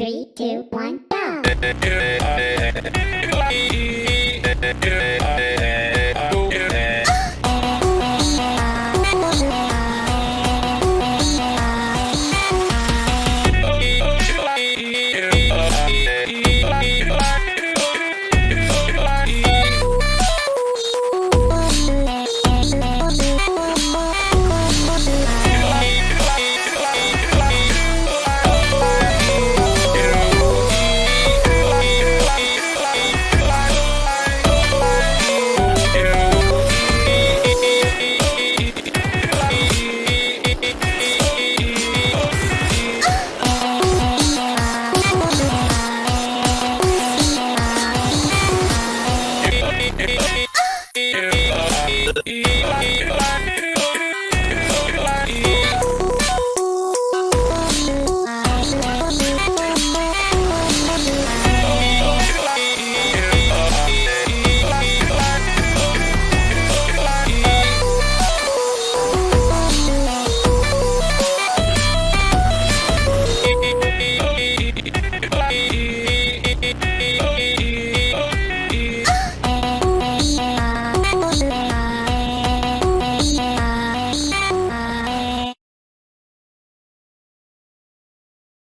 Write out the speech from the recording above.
Three, two, one, go!